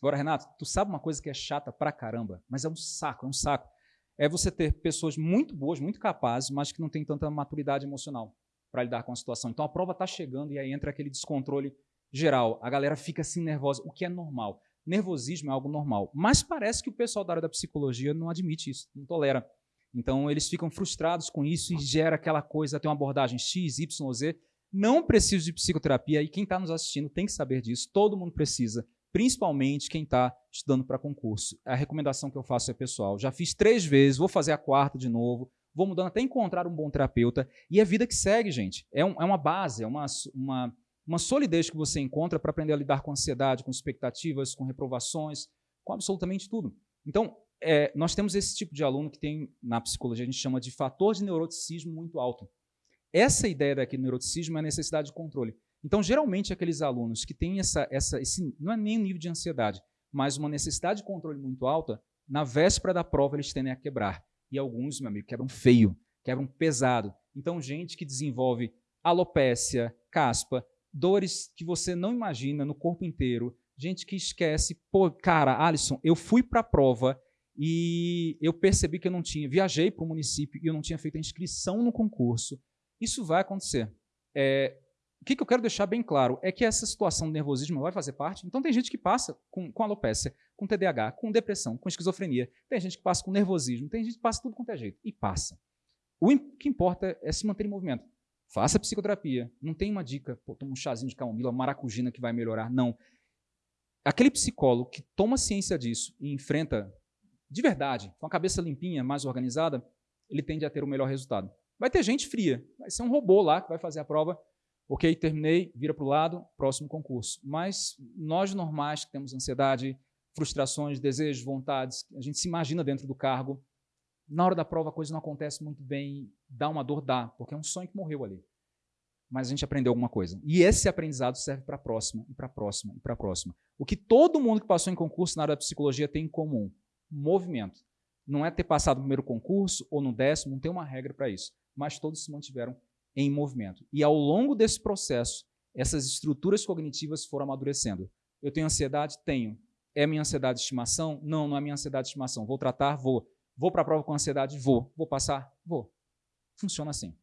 Agora, Renato, tu sabe uma coisa que é chata pra caramba, mas é um saco, é um saco. É você ter pessoas muito boas, muito capazes, mas que não têm tanta maturidade emocional para lidar com a situação. Então a prova está chegando e aí entra aquele descontrole geral. A galera fica assim nervosa, o que é normal. Nervosismo é algo normal. Mas parece que o pessoal da área da psicologia não admite isso, não tolera. Então eles ficam frustrados com isso e gera aquela coisa, tem uma abordagem X, Y, Z. Não preciso de psicoterapia e quem está nos assistindo tem que saber disso. Todo mundo precisa, principalmente quem está estudando para concurso. A recomendação que eu faço é pessoal. Já fiz três vezes, vou fazer a quarta de novo vou mudando até encontrar um bom terapeuta. E é a vida que segue, gente. É, um, é uma base, é uma, uma, uma solidez que você encontra para aprender a lidar com ansiedade, com expectativas, com reprovações, com absolutamente tudo. Então, é, nós temos esse tipo de aluno que tem, na psicologia, a gente chama de fator de neuroticismo muito alto. Essa ideia daqui do neuroticismo é a necessidade de controle. Então, geralmente, aqueles alunos que têm essa, essa, esse, não é nem um nível de ansiedade, mas uma necessidade de controle muito alta, na véspera da prova eles tendem a quebrar. E alguns, meu amigo, quebram feio, quebram pesado. Então, gente que desenvolve alopécia, caspa, dores que você não imagina no corpo inteiro, gente que esquece, pô, cara, Alisson, eu fui para a prova e eu percebi que eu não tinha, viajei para o município e eu não tinha feito a inscrição no concurso. Isso vai acontecer. É, o que, que, eu quero deixar bem claro é que essa situação de nervosismo vai fazer parte. Então, tem gente que passa com, com alopécia, com TDAH, com depressão, com esquizofrenia. Tem gente que passa com nervosismo, tem gente que passa tudo quanto é jeito. E passa. O que importa é se manter em movimento. Faça psicoterapia. Não tem uma dica, pô, toma um chazinho de camomila, maracujina que vai melhorar. Não. Aquele psicólogo que toma ciência disso e enfrenta de verdade, com a cabeça limpinha, mais organizada, ele tende a ter o melhor resultado. Vai ter gente fria, vai ser um robô lá que vai fazer a prova Ok, terminei, vira para o lado, próximo concurso. Mas nós normais que temos ansiedade, frustrações, desejos, vontades, a gente se imagina dentro do cargo, na hora da prova a coisa não acontece muito bem, dá uma dor, dá, porque é um sonho que morreu ali. Mas a gente aprendeu alguma coisa. E esse aprendizado serve para a próxima, e para a próxima, e para a próxima. O que todo mundo que passou em concurso na área da psicologia tem em comum? Movimento. Não é ter passado no primeiro concurso ou no décimo, não tem uma regra para isso. Mas todos se mantiveram em movimento. E ao longo desse processo, essas estruturas cognitivas foram amadurecendo. Eu tenho ansiedade? Tenho. É minha ansiedade de estimação? Não, não é minha ansiedade de estimação. Vou tratar? Vou. Vou para a prova com ansiedade? Vou. Vou passar? Vou. Funciona assim.